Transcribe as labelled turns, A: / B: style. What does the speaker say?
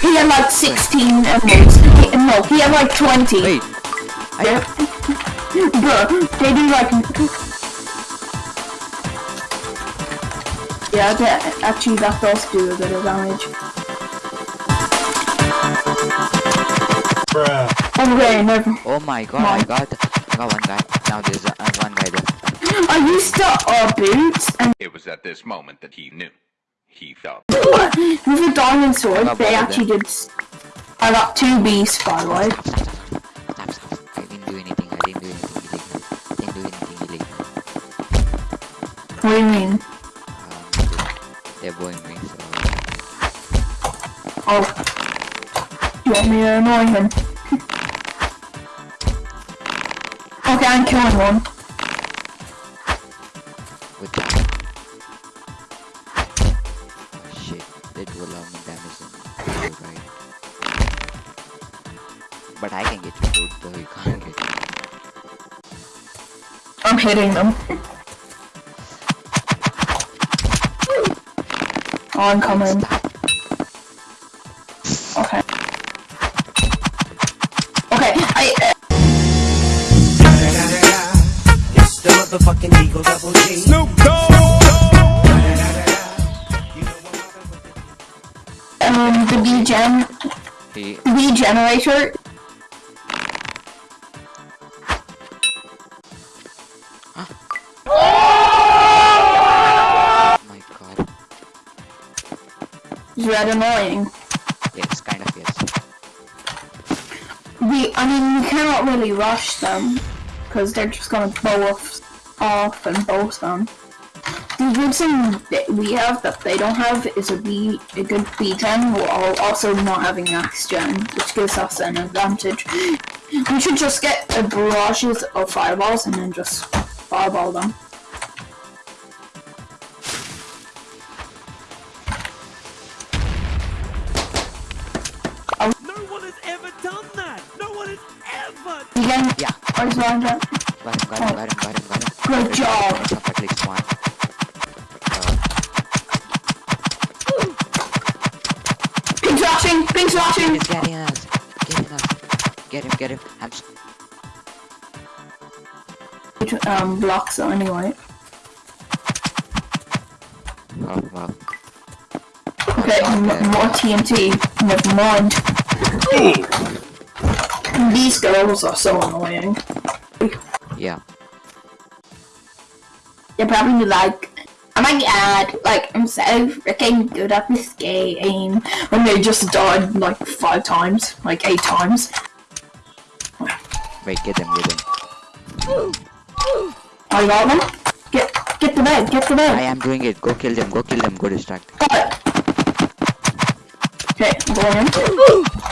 A: He had like 16 emeralds. He, no, he had like 20.
B: Wait. I,
A: Yeah. Bro, they do like... Yeah, that, actually that does do a bit of damage. Okay, never.
B: oh my god, I got, I got one guy. Now there's uh, one guy there.
A: I used to uh, boots and
C: It was at this moment that he knew. He felt
A: with a diamond sword, they
B: both of
A: actually did. I got two beasts, by the way.
B: I didn't do anything. I didn't do anything. I didn't do anything illegal.
A: What do you mean?
B: Um, they're blowing me, so...
A: Oh. You want me to annoy him? okay, I'm killing one.
B: With that. Shit, that will allow me damage and you right. But I can get you dude, though you can't get me.
A: I'm hitting them. Oh, I'm coming. Okay. Okay, I. Uh,
D: It's the motherfucking Eagle Double G. Snoop
A: um, the B-Gen, the B-Generator,
B: oh my god.
A: is red annoying.
B: Yes, kind of yes.
A: We, I mean, you cannot really rush them, because they're just gonna blow off, off and both them. The good thing that we have that they don't have is a B, a good B gen, while also not having max gen, which gives us an advantage. We should just get a barrages of fireballs and then just fireball them.
D: No one has ever done that. No one has ever.
A: Again,
B: Yeah.
A: where's one gen?
B: Got him, got him, got him, got him, got him.
A: Good job. Pink slashing! Pink slashing!
B: he's getting us. Getting us. Get him, get him. I'm s-
A: Um, blocks anyway.
B: Oh, wow.
A: Okay, m- more TNT. Never mind. These girls are so annoying.
B: Yeah.
A: They're probably like, oh my god, like, I'm so freaking good at this game. When they just died like five times, like eight times.
B: Wait, get them, get them.
A: I got them. Get, get the bed, get the bed.
B: I am doing it. Go kill them, go kill them, go distract.
A: Got it. Okay, I'm going in.